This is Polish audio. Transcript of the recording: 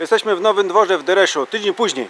Jesteśmy w Nowym Dworze w Dereszu, tydzień później.